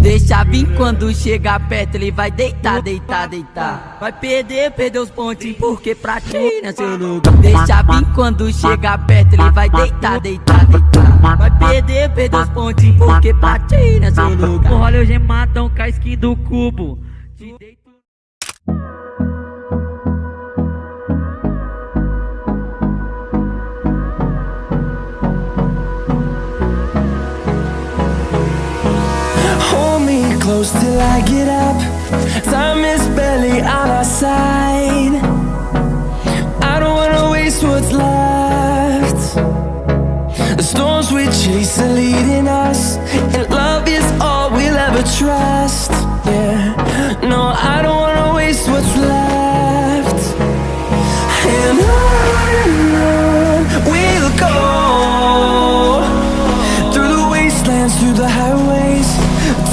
Deixa vir quando chegar perto, ele vai deitar, deitar, deitar. Vai perder, perder os pontinhos, porque pra ti não é seu lugar. Deixa vir quando chegar perto, ele vai deitar, deitar, deitar. Vai perder, perder os pontinhos, porque pra ti não é seu lugar. Olha o gemadão com a skin do cubo. I get up. Time is barely on our side. I don't wanna waste what's left. The storms we chase are leading us, and love is all we'll ever trust.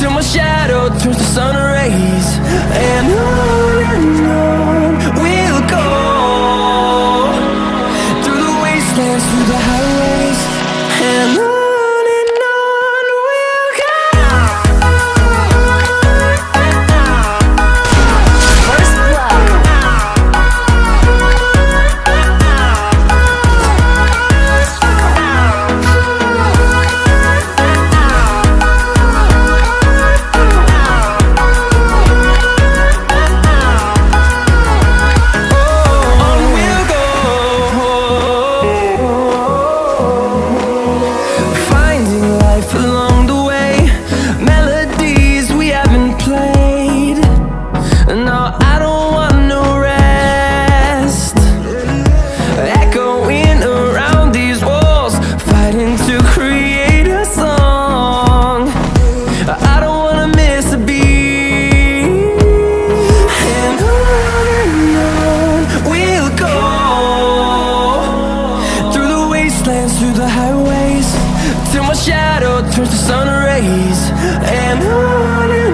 Till my shadow turns to sun rays. And on through the highways, till my shadow turns to sun rays. And on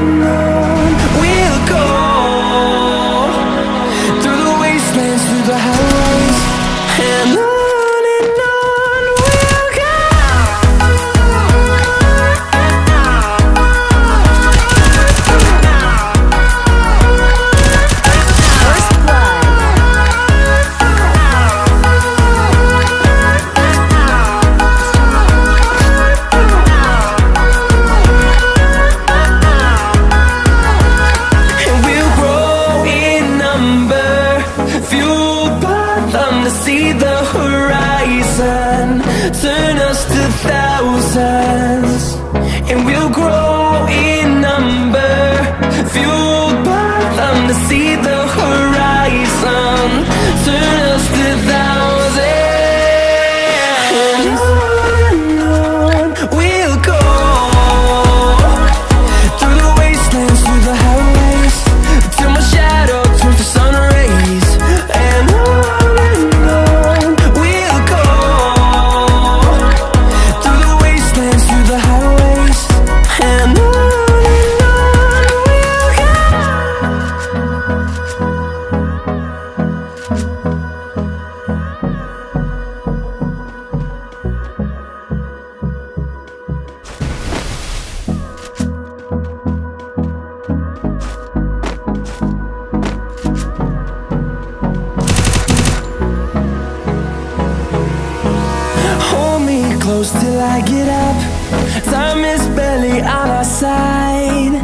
close till I get up. Time is barely on our side.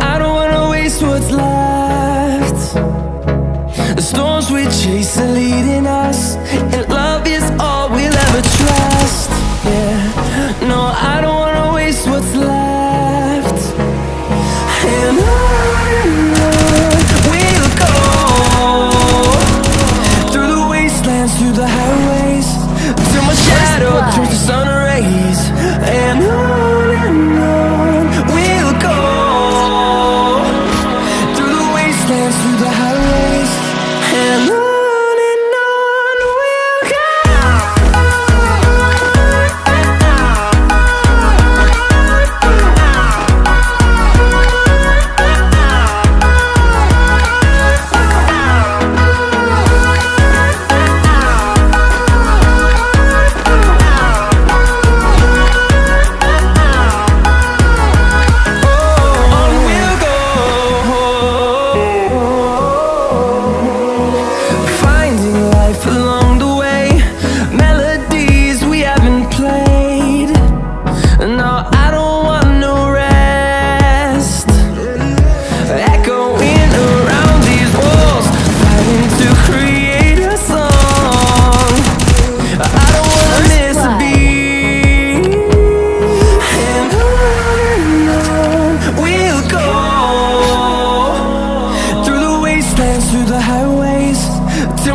I don't wanna waste what's left. The storms we chase are leading us,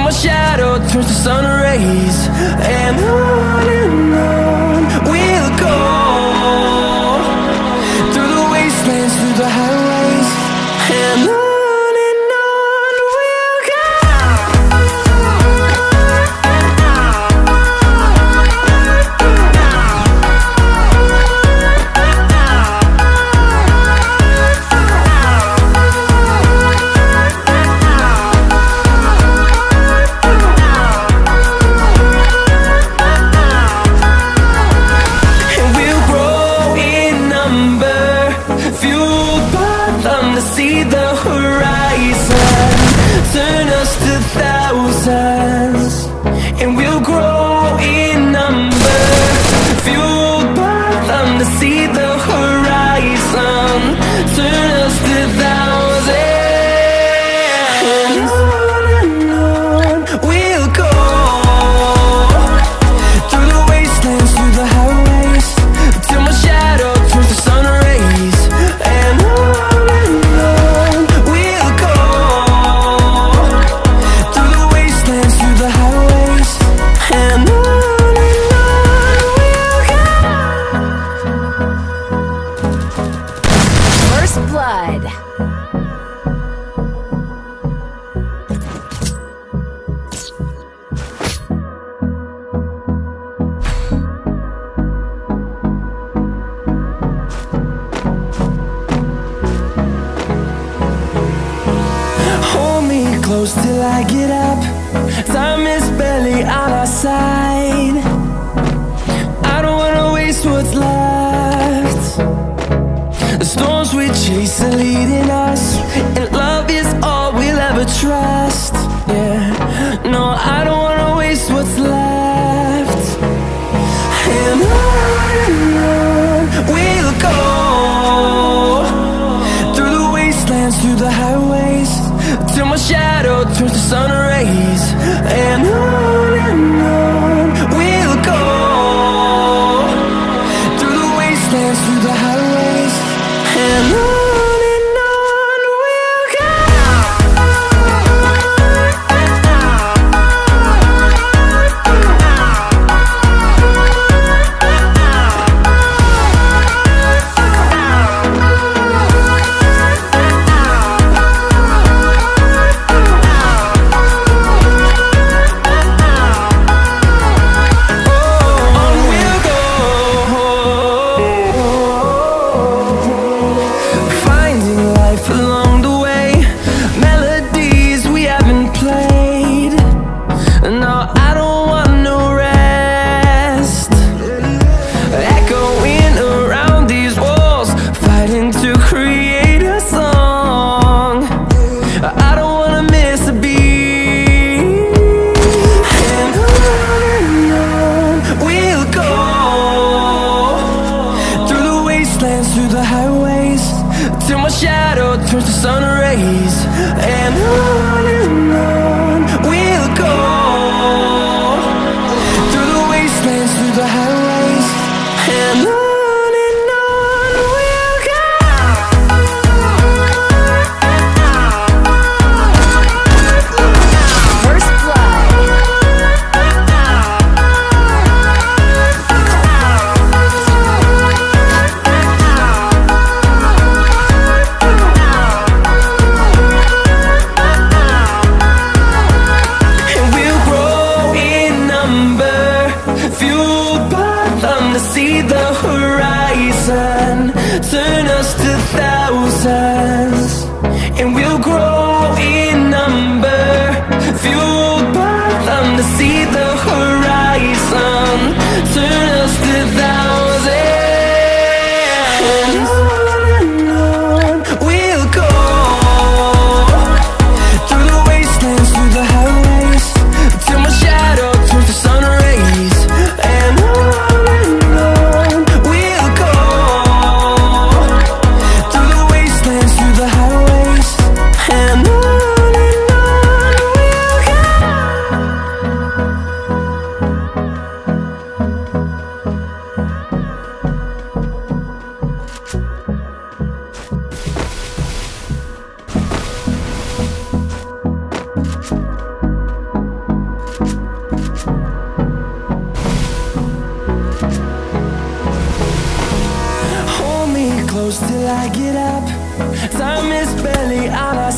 my shadow turns to sun rays. And I close till I get up. Time is barely on our side. I don't wanna waste what's left. The storms we chase are leading us And love is all we'll ever trust. Yeah, no, I don't wanna waste what's left. And on and on we'll go Through the wastelands, through the highways. Till my shadow turns to sun rays. And I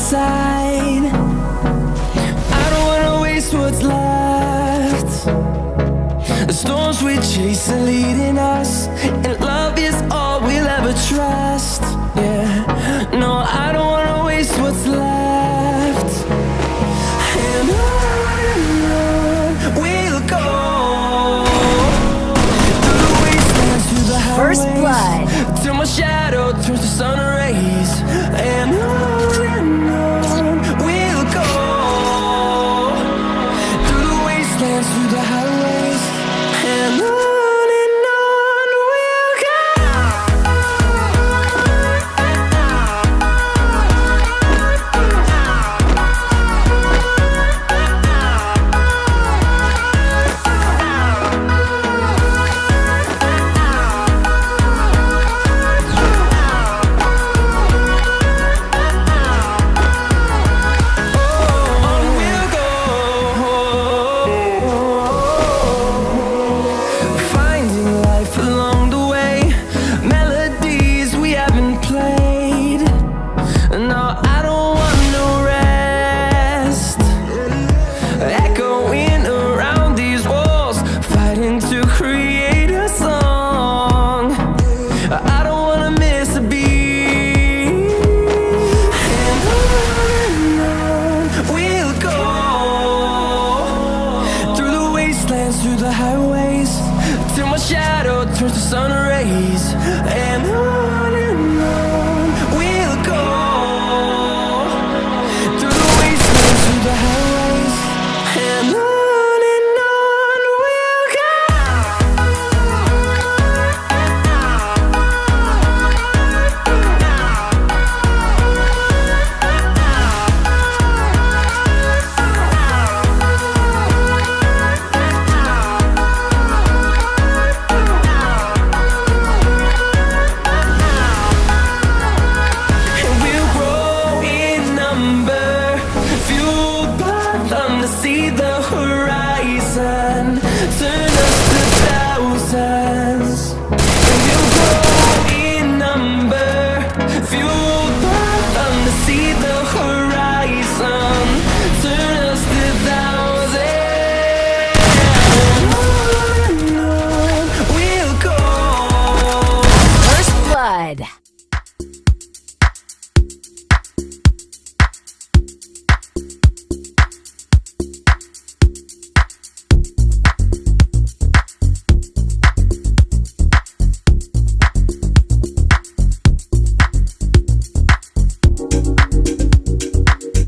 inside I don't wanna waste what's left. The storms we chase are leading us And love is all we'll ever trust. Yeah, no, I don't wanna waste what's left. And on we'll go. Through the wastelands, through the highways First blood my shadow